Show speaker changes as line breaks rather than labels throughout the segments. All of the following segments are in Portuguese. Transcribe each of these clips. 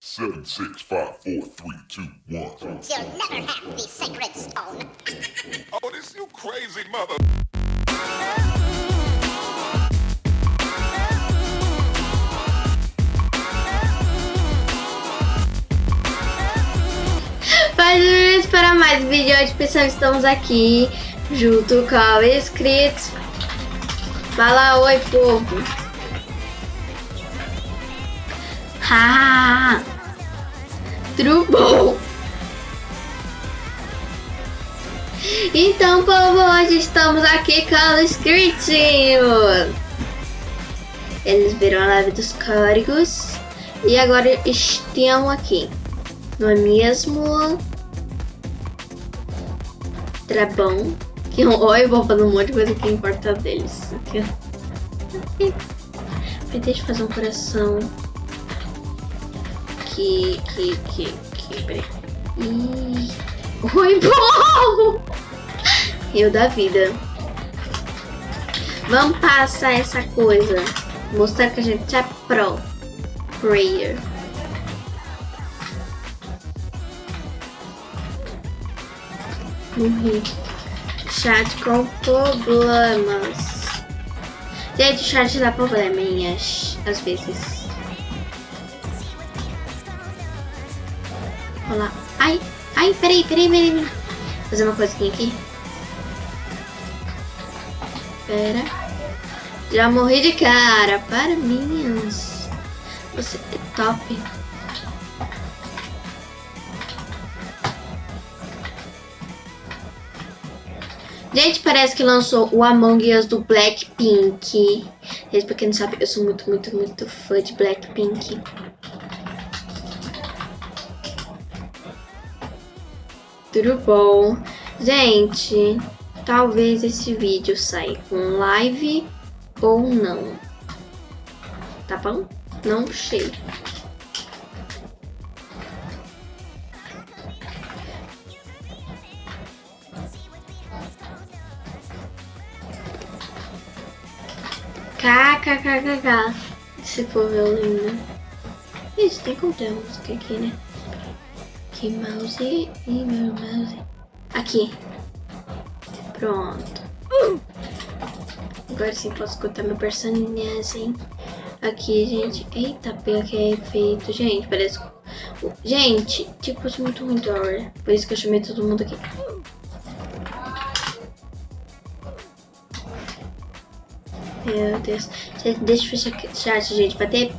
Seven, six, five, four, three, two, one.
You'll never have the sacred stone.
Oh, this you crazy mother.
Bem-vindos para mais um vídeo. Hoje, pessoal, estamos aqui junto com os inscritos. Fala oi, povo. Ha! Bom? Então, povo, hoje estamos aqui com os inscritinhos. Eles viram a live dos códigos. E agora estão aqui. Não é mesmo? Tá bom. Que oi, eu vou fazer um monte de coisa que importa deles. Aqui. Deixa eu fazer um coração. Que, que, que, que, peraí. Ih. Oi, povo! Eu da vida. Vamos passar essa coisa. Mostrar que a gente é pro. Prayer. Morri. Chat com problemas. Gente, o chat dá probleminhas às vezes. Olha lá. Ai, ai, peraí, peraí, peraí. peraí. Vou fazer uma coisinha aqui. Pera. Já morri de cara. Para mim. Você é top. Gente, parece que lançou o Among Us do Blackpink. Gente, pra quem não sabe, eu sou muito, muito, muito fã de Blackpink. Tudo bom? Gente, talvez esse vídeo saia com live ou não. Tá bom? Não sei. KKKKK. Se for violino. Isso, tem como ter música aqui, né? Aqui, mouse e meu mouse. Aqui. Pronto. Agora sim posso escutar meu personagem. Aqui, gente. Eita, pior que é efeito. Gente, parece... Gente, tipo, isso muito ruim hora. Por isso que eu chamei todo mundo aqui. Meu Deus. Deixa eu fechar chat, gente, pra ter...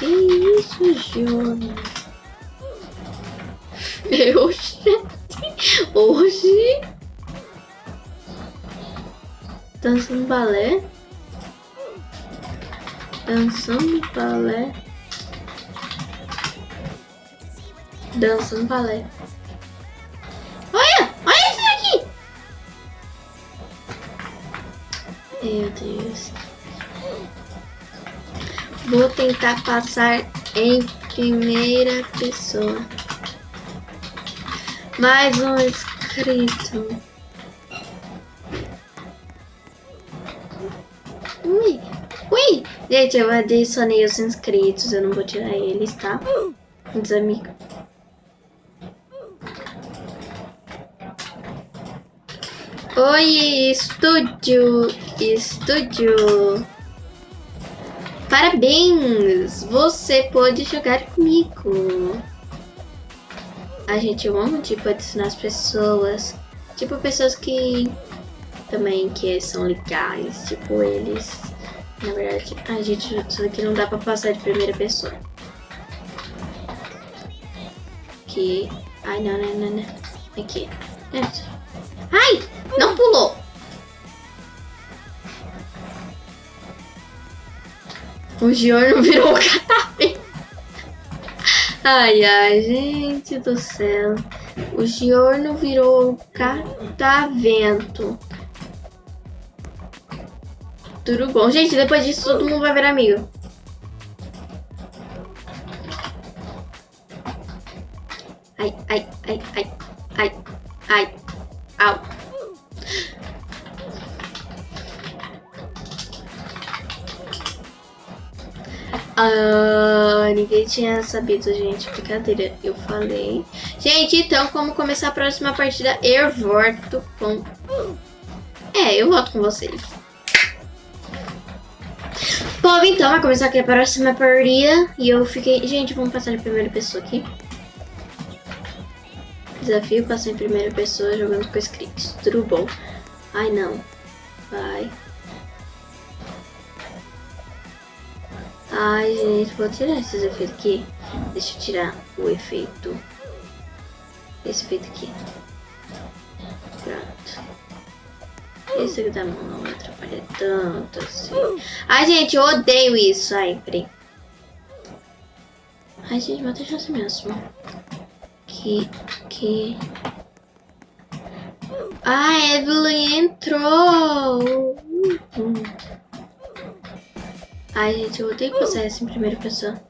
Que isso, Jonas? Eu. Hoje... Dançando balé. Dançando balé. Dançando balé. Olha! Olha isso aqui! Meu Deus. Vou tentar passar em primeira pessoa. Mais um inscrito. Ui, ui! Gente, eu adicionei os inscritos, eu não vou tirar eles, tá? Os amigos. Oi, estúdio, estúdio. Parabéns, você pode jogar comigo. A gente ama, tipo, adicionar as pessoas. Tipo, pessoas que também que são legais, tipo, eles... Na verdade, a gente, isso aqui não dá pra passar de primeira pessoa. Aqui. Ai, não, não, não, não. Aqui. Ai! Não pulou. O Giorno virou o catavento. Ai, ai, gente do céu. O Giorno virou o catavento. Tudo bom. Gente, depois disso todo mundo vai virar amigo. Ai, ai, ai, ai, ai, ai, au. Ah, ninguém tinha sabido, gente. Brincadeira, eu falei. Gente, então, como começar a próxima partida? Eu volto com... É, eu volto com vocês. Bom, então, vai começar aqui a próxima partida. E eu fiquei... Gente, vamos passar de primeira pessoa aqui. Desafio passar em primeira pessoa jogando com scripts. Tudo bom. Ai, não. Vai. Ai, gente, vou tirar esses efeitos aqui. Deixa eu tirar o efeito. Esse efeito aqui. Pronto. Esse aqui da mão não vai atrapalhar tanto assim. Ai, gente, eu odeio isso. Ai, peraí. Ai, gente, vou deixar assim mesmo. Que... Que... Ah, Evelyn entrou! Uhum. Ai, gente, eu odeio passar essa em primeira pessoa.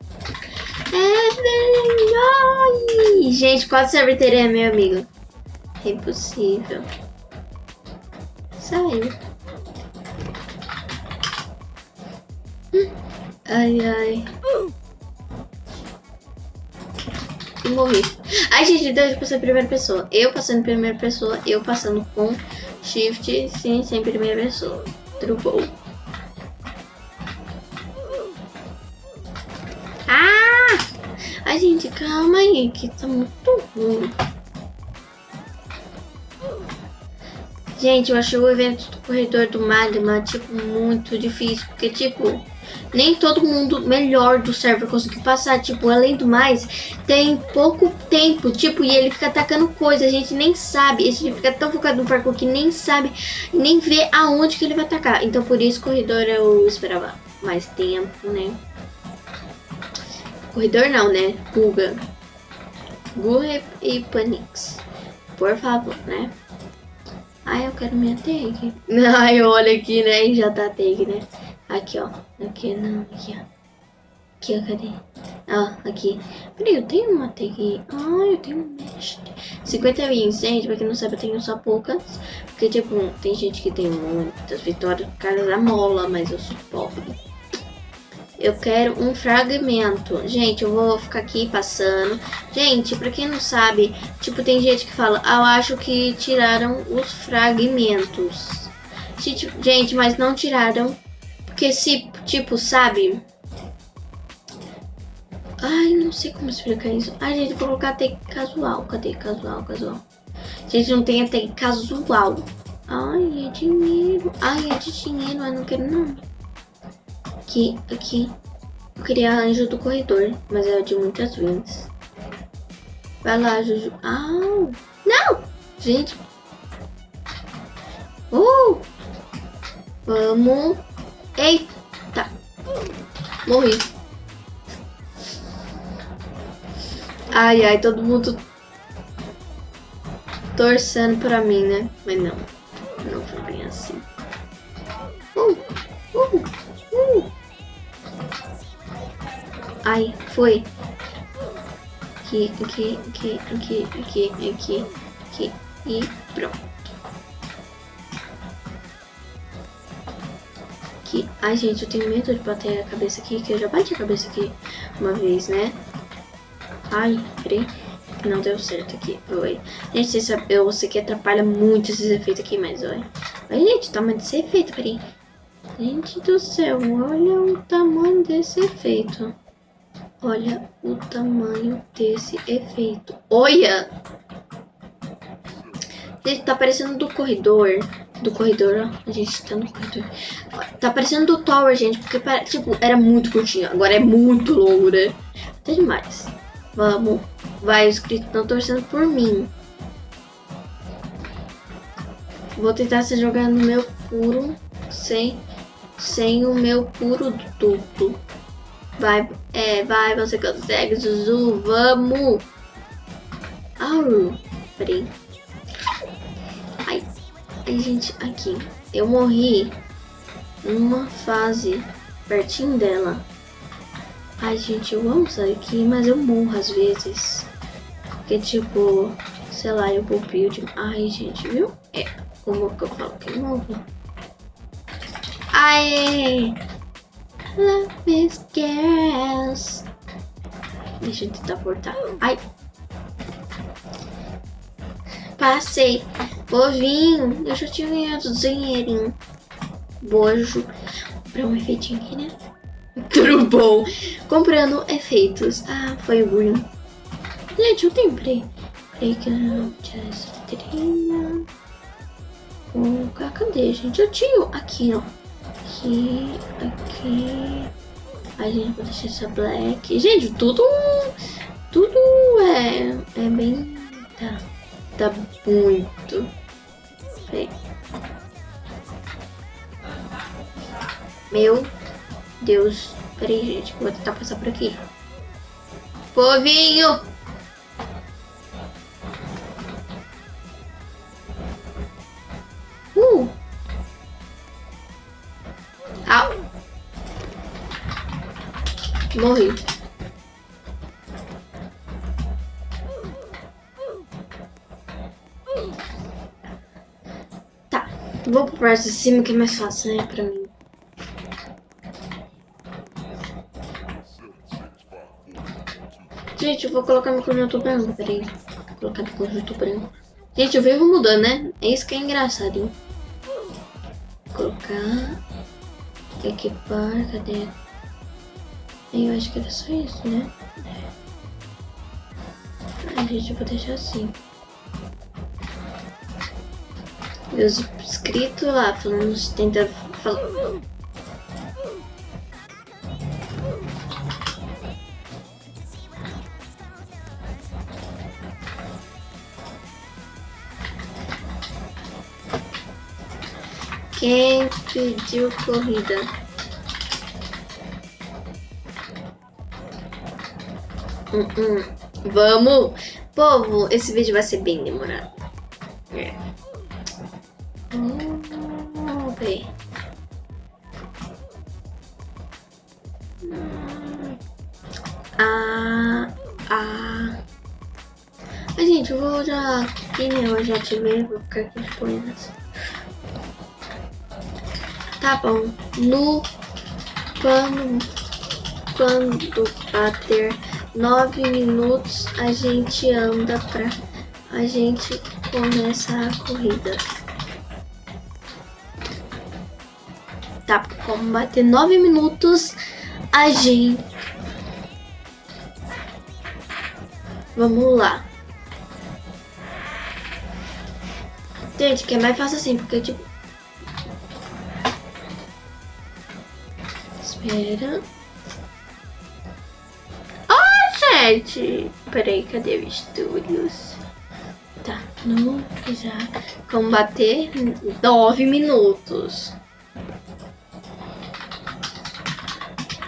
Evelyn! Ai! Gente, qual server teria meu amigo? É impossível. Saiu. Ai, ai. Morri. Ai, gente, deixa eu passar em primeira pessoa. Eu passando em primeira pessoa, eu passando com shift, sim, sem primeira pessoa. Trubou. Gente, calma aí, que tá muito ruim. Gente, eu achei o evento do Corredor do Magma, tipo, muito difícil. Porque, tipo, nem todo mundo melhor do server conseguiu passar. Tipo, além do mais, tem pouco tempo. Tipo, e ele fica atacando coisa. A gente nem sabe. Esse fica tão focado no parkour que nem sabe, nem vê aonde que ele vai atacar. Então, por isso, corredor eu esperava mais tempo, né? Corredor não, né? Guga. Guga e Panix. Por favor, né? Ai, eu quero minha tag. Ai, olha aqui, né? E já tá tag, né? Aqui, ó. Aqui, não. Aqui, ó. Aqui, ó. Cadê? Ó, aqui. Peraí, eu tenho uma tag. Ai, eu tenho um mesh. 50 wins, gente. Pra quem não sabe, eu tenho só poucas. Porque, tipo, tem gente que tem muitas vitórias por causa da mola, mas eu sou pobre. Eu quero um fragmento. Gente, eu vou ficar aqui passando. Gente, pra quem não sabe, tipo, tem gente que fala, ah, eu acho que tiraram os fragmentos. Gente, mas não tiraram. Porque se, tipo, sabe... Ai, não sei como explicar isso. Ai, gente, vou colocar até casual. Cadê casual, casual? Gente, não tem até casual. Ai, é dinheiro. Ai, é de dinheiro, mas não quero não. Aqui, aqui. Eu queria anjo do corredor, mas é de muitas wins. Vai lá, Juju. Ah, não! Gente. Uh! Vamos. Eita. Morri. Ai, ai, todo mundo torcendo pra mim, né? Mas não. Não foi bem assim. Uh, uh. Ai, foi. Aqui, aqui, aqui, aqui, aqui, aqui, aqui e pronto. Aqui. Ai, gente, eu tenho medo de bater a cabeça aqui, que eu já bati a cabeça aqui uma vez, né? Ai, peraí. Não deu certo aqui. Oi. Gente, eu sei que atrapalha muito esses efeitos aqui, mas olha. Olha, gente, o tamanho desse efeito, peraí. Gente do céu, olha o tamanho desse efeito. Olha o tamanho desse efeito. Olha! Tá parecendo do corredor. Do corredor, ó. A gente tá no corredor. Tá parecendo do Tower, gente. Porque, tipo, era muito curtinho. Agora é muito longo, né? Até demais. Vamos. Vai, os inscritos estão torcendo por mim. Vou tentar se jogar no meu puro. Sem, sem o meu puro duto. Vai, é, vai, você consegue, Zuzu, vamos! Au! Peraí. Ai, ai, gente, aqui. Eu morri numa fase pertinho dela. Ai, gente, eu amo sair aqui, mas eu morro às vezes. Porque, tipo, sei lá, eu vou build. Ai, gente, viu? É, como que eu falo que eu morro? Ai! Love is girls. Deixa eu tentar voltar. Ai. Passei. Bovinho. Eu já tinha ganhado dinheirinho. Bojo. Pra um efeitinho aqui, né? Tudo bom. Comprando efeitos. Ah, foi ruim. Gente, eu tenho. Peraí. Que eu não tinha essa cadê, gente? Eu tinha aqui, ó. Aqui, aqui. A gente vai deixar essa black. Gente, tudo. Tudo é. É bem. Tá. Tá muito. Peraí. Meu Deus. Peraí, gente. Vou tentar passar por aqui. Povinho! Morri. Tá. Vou pro parte de cima que é mais fácil, né? Pra mim. Gente, eu vou colocar meu cor no branco, peraí. Vou colocar meu cor no branco. Gente, eu vivo mudando, né? É isso que é engraçado, hein? Vou colocar. Equipar, cadê? Eu acho que era só isso, né? É. A gente, vou deixar assim. Meus inscritos lá falando, tenta falar. Quem pediu corrida? Hum, hum. Vamos! Povo, esse vídeo vai ser bem demorado. É. Vamos ver. Hum. Ah, ah. Mas, gente, eu vou já... Que eu já ativei, vou ficar aqui depois. Tá bom. No quando, quando bater nove minutos, a gente anda pra a gente começa a corrida. Tá, como bater nove minutos, a gente. Vamos lá. Gente, que é mais fácil assim, porque tipo. Espera. Gente! Peraí, cadê o estúdios? Tá, no já combater nove minutos.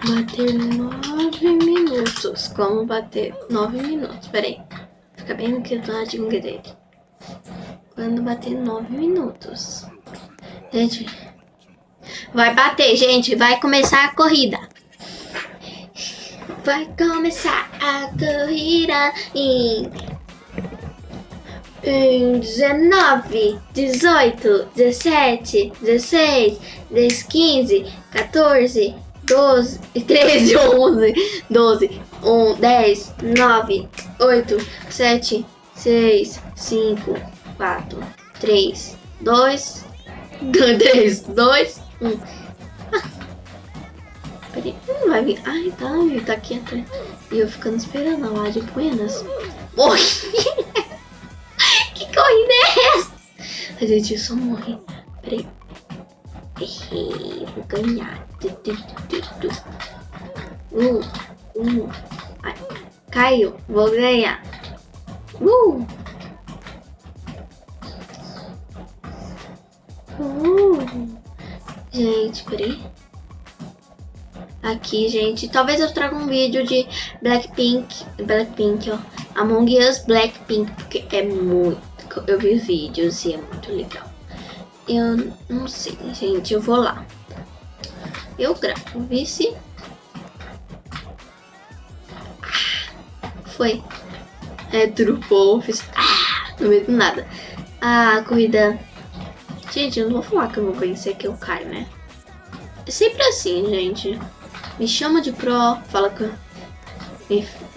Bater nove minutos. Como bater nove minutos? Peraí. Fica bem no quadradinho dele. Quando bater nove minutos. Gente, Vai bater, gente. Vai começar a corrida. Vai começar a corrida em em 19, 18, 17, 16, 10, 15, 14, 12, 13, 11, 12, 1, 10, 9, 8, 7, 6, 5, 4, 3, 2, 3, 2, 1. Não vai vir. Ai, tá, ele tá aqui atrás. E eu ficando esperando lá de buenas. Morri! que corrida é essa? A gente só morre. Peraí. Errei, vou ganhar. Uh, uh. Ai, caiu, vou ganhar. Uh! Uh! Gente, peraí. Aqui, gente. Talvez eu traga um vídeo de Blackpink. Blackpink, ó. Among Us Blackpink. Porque é muito... Eu vi vídeos e é muito legal. Eu não sei, gente. Eu vou lá. Eu gravo. Vice. Ah, foi. É, trupou. Fiz... Ah, não medo nada. A corrida Gente, eu não vou falar que eu vou vencer que eu caio, né? É sempre assim, gente. Me chama de pro, fala que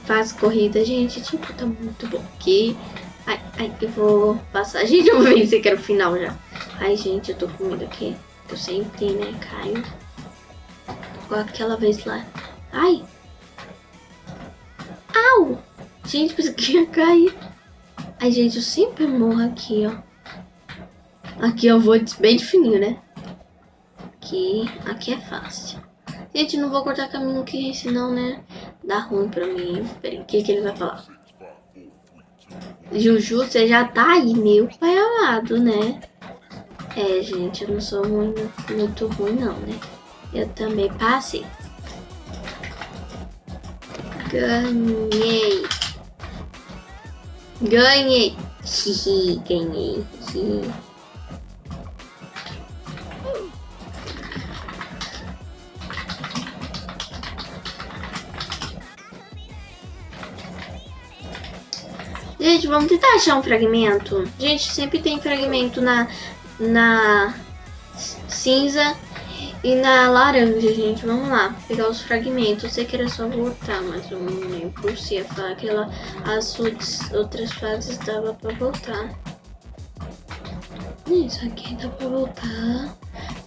faz corrida, gente, tipo, tá muito bom aqui. Ai, ai, eu vou passar. Gente, eu vou vencer que era o final já. Ai, gente, eu tô com medo aqui. Eu sempre, né, caio. Igual aquela vez lá. Ai! Au! Gente, pensei que ia cair. Ai, gente, eu sempre morro aqui, ó. Aqui eu vou bem de fininho, né? Aqui, aqui é fácil. Gente, não vou cortar caminho aqui, senão, né? Dá ruim pra mim. Peraí, o que, que ele vai falar? Juju, você já tá aí, meu pai amado, né? É, gente, eu não sou muito, ruim, não, né? Eu também passei. Ganhei. Ganhei. Ganhei. Gente, vamos tentar achar um fragmento. Gente, sempre tem fragmento na, na cinza e na laranja, gente. Vamos lá, pegar os fragmentos. Eu sei que era só voltar, mas eu não lembro se ia falar que ela, as outras fases dava pra voltar. Isso aqui dá pra voltar.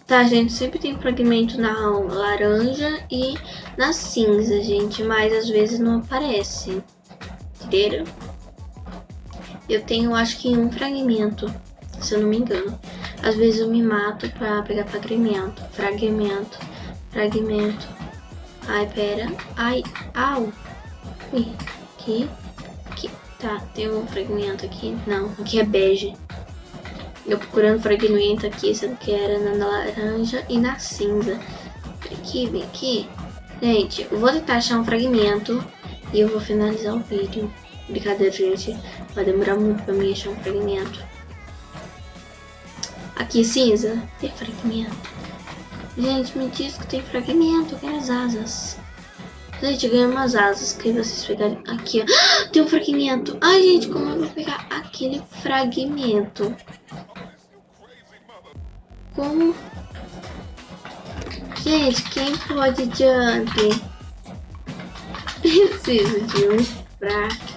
Tá, gente, sempre tem fragmento na laranja e na cinza, gente. Mas às vezes não aparece. Entenderam? Eu tenho, acho que um fragmento, se eu não me engano. Às vezes eu me mato pra pegar fragmento. Fragmento. Fragmento. Ai, pera. Ai, au. Ui, aqui. Aqui. Tá, tem um fragmento aqui. Não, aqui é bege. Eu procurando fragmento aqui, sendo que era na laranja e na cinza. Aqui, vem aqui. Gente, eu vou tentar achar um fragmento e eu vou finalizar o vídeo. Brincadeira, gente. Vai demorar muito pra mim achar um fragmento. Aqui, cinza. Tem fragmento. Gente, me diz que tem fragmento. Eu quero as asas. Gente, ganhei umas asas que vocês pegarem aqui, ó. Tem um fragmento. Ai, gente, como eu vou pegar aquele fragmento? Como? Gente, quem pode jump? Preciso de um fragmento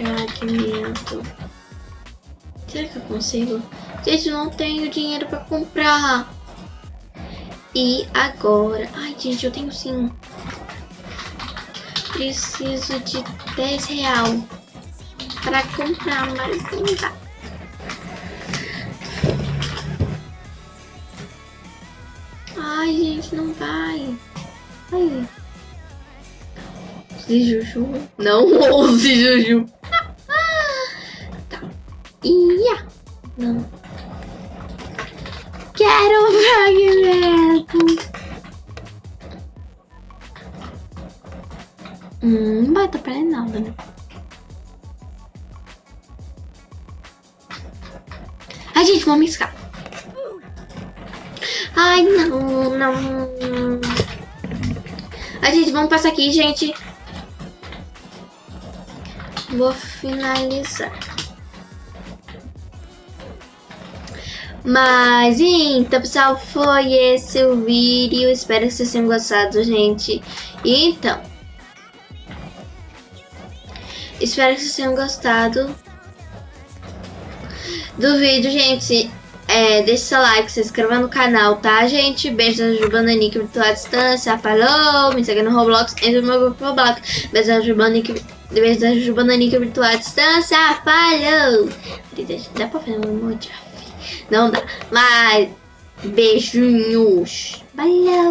fragmento. Será que eu consigo? Gente, não tenho dinheiro pra comprar. E agora? Ai, gente, eu tenho sim. Preciso de 10 real para comprar, mas não dá. Ai, gente, não vai. Ai. De Juju. Não ouse Juju. Ia! Não. Quero um fragmento! Hum, não vai atrapalhar nada, né? Ai, gente, vamos riscar. Ai, não, não. Ai, gente, vamos passar aqui, gente. Vou finalizar. Mas então, pessoal, foi esse o vídeo. Espero que vocês tenham gostado, gente. Então, espero que vocês tenham gostado do vídeo, gente. É, deixa seu like, se inscreva no canal, tá, gente? Beijo da Jubana Nick virtual à distância. Falou! Me segue no Roblox, entra no meu grupo Roblox. Beijo da Jubana Nick, beijo da Jubana Nick virtual à distância. Falou! Dá pra fazer um emoji? Não dá. Mas beijinhos. Valeu.